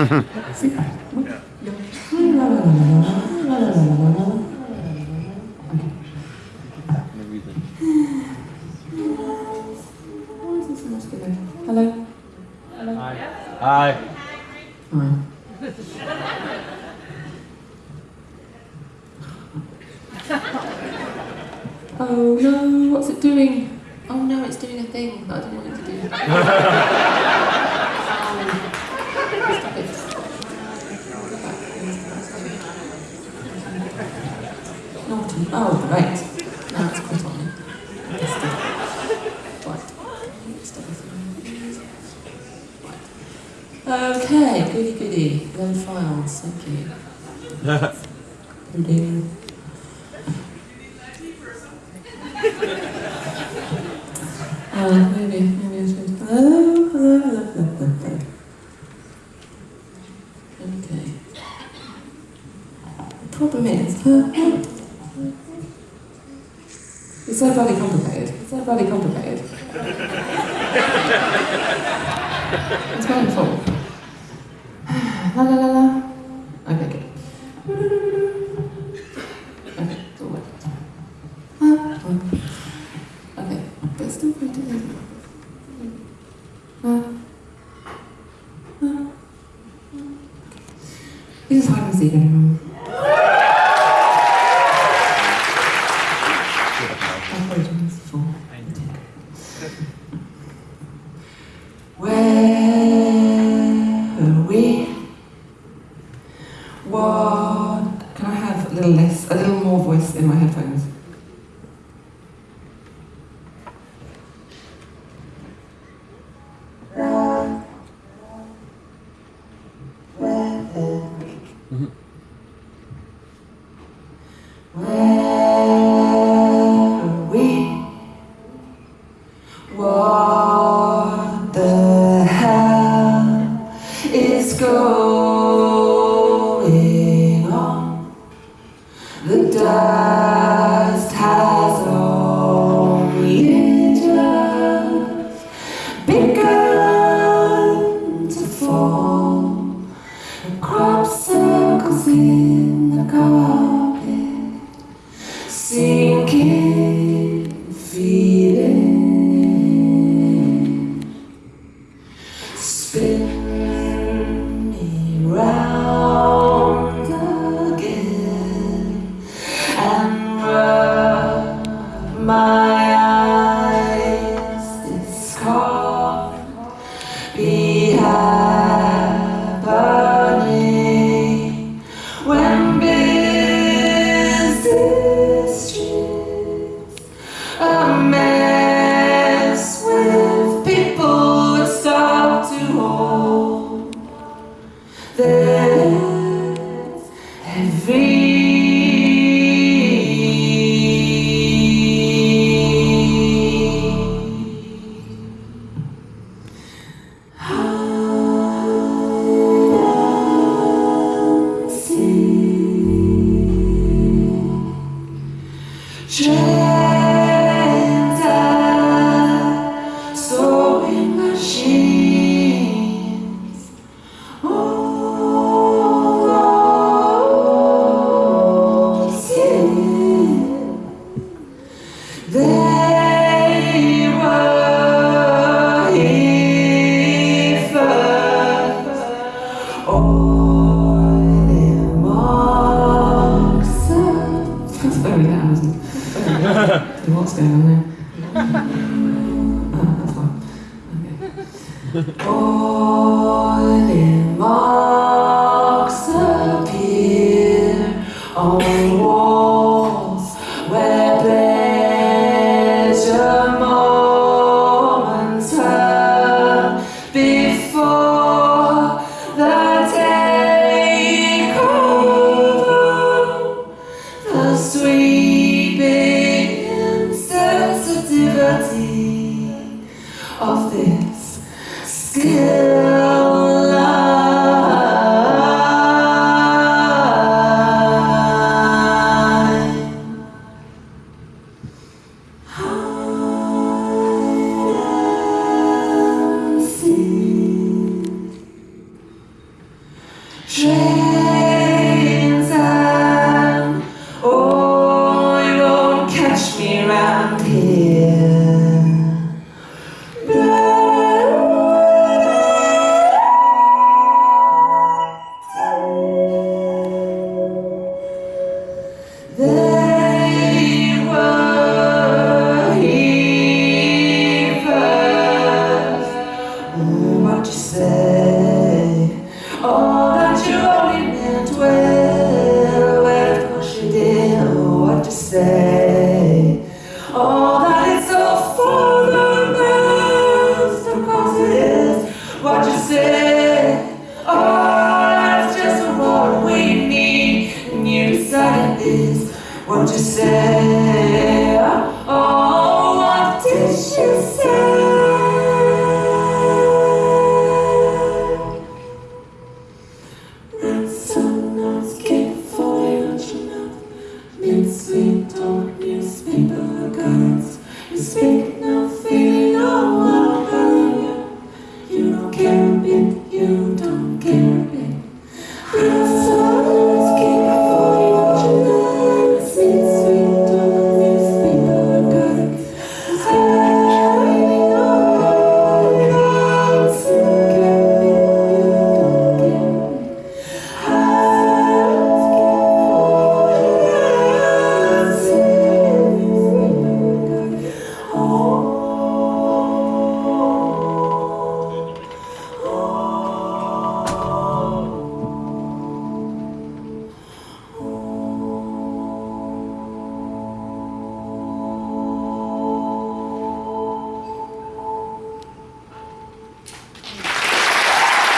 Hello? Hi. Hi. Oh no, what's it doing? Oh no, it's doing a thing that I don't want it to do. Oh, it. Oh, right. Now it's put on. Right. Stop it. Right. Okay, goody goody. Load files, thank you. Loading. Uh, overly complicated. It's overly complicated. it's wonderful. la la la la. Okay, good. Okay, so what? Uh, okay, that's still pretty good. Uh, uh, Diese Fragen sehe ich more in my headphones? Mm-hmm. Where crop circles in the carpet, sinking, feeling. Spin me round again and rub my eyes. This can't be What's going on there? Oh, that's fine. Okay. Oil in marks appear on you say? Oh, what did she say? Ransom for you, Chanel. Mincemeat, don't newspaper. You speak no feeling, no